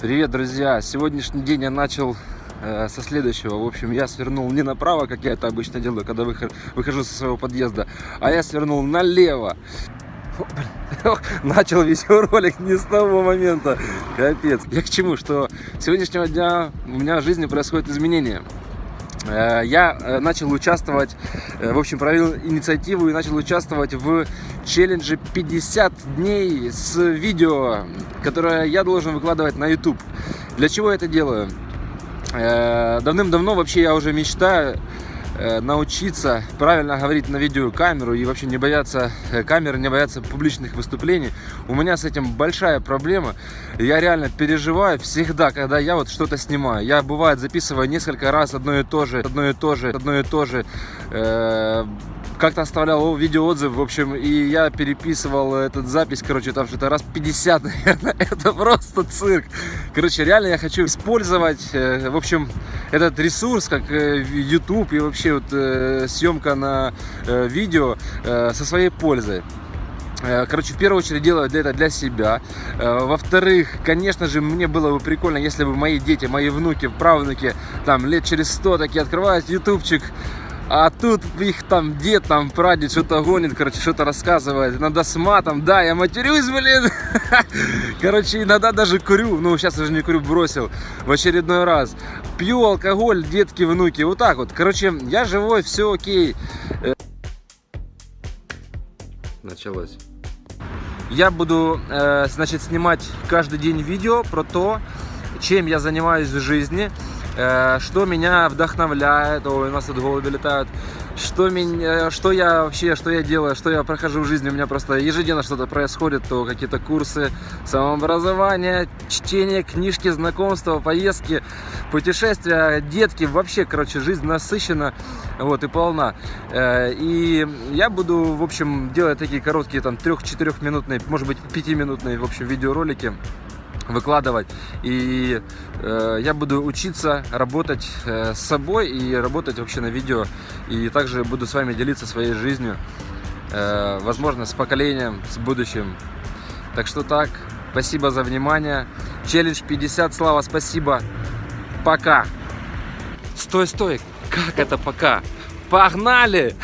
Привет, друзья! Сегодняшний день я начал э, со следующего. В общем, я свернул не направо, как я это обычно делаю, когда выхожу, выхожу со своего подъезда, а я свернул налево. Начал видеоролик не с того момента. Капец. Я к чему? Что с сегодняшнего дня у меня в жизни происходят изменения. Э, я э, начал участвовать, э, в общем, провел инициативу и начал участвовать в челлендже 50 дней с видео, которое я должен выкладывать на YouTube. Для чего я это делаю? Давным-давно вообще я уже мечтаю научиться правильно говорить на видеокамеру и вообще не бояться э, камеры, не бояться публичных выступлений. У меня с этим большая проблема. Я реально переживаю всегда, когда я вот что-то снимаю. Я бывает записываю несколько раз одно и то же, одно и то же, одно и то же. Э как-то оставлял видеоотзыв, в общем, и я переписывал этот запись, короче, там что-то раз 50, наверное, это просто цирк. Короче, реально я хочу использовать, э, в общем, этот ресурс, как э, YouTube и вообще вот э, съемка на видео со своей пользой. Короче, в первую очередь делаю это для себя. Во-вторых, конечно же, мне было бы прикольно, если бы мои дети, мои внуки, правнуки, там, лет через 100 такие открывают ютубчик, а тут их там дед, там прадед что-то гонит, короче, что-то рассказывает. Иногда с матом, да, я матерюсь, блин. Короче, иногда даже курю, ну, сейчас уже не курю, бросил в очередной раз. Пью алкоголь, детки, внуки, вот так вот. Короче, я живой, все окей. Э, началось. Я буду, э, значит, снимать каждый день видео про то, чем я занимаюсь в жизни. Э, что меня вдохновляет, ой, у нас тут голуби летают, что, меня, что я вообще, что я делаю, что я прохожу в жизни, у меня просто ежедневно что-то происходит, то какие-то курсы самообразования, чтение, книжки, знакомства, поездки, путешествия, детки, вообще, короче, жизнь насыщена, вот, и полна. Э, и я буду, в общем, делать такие короткие, там, трех-четырех минутные, может быть, пятиминутные, в общем, видеоролики, выкладывать. И э, я буду учиться работать э, с собой и работать вообще на видео. И также буду с вами делиться своей жизнью, э, возможно, с поколением, с будущим. Так что так, спасибо за внимание. Челлендж 50, Слава, спасибо. Пока. Стой, стой, как это пока? Погнали!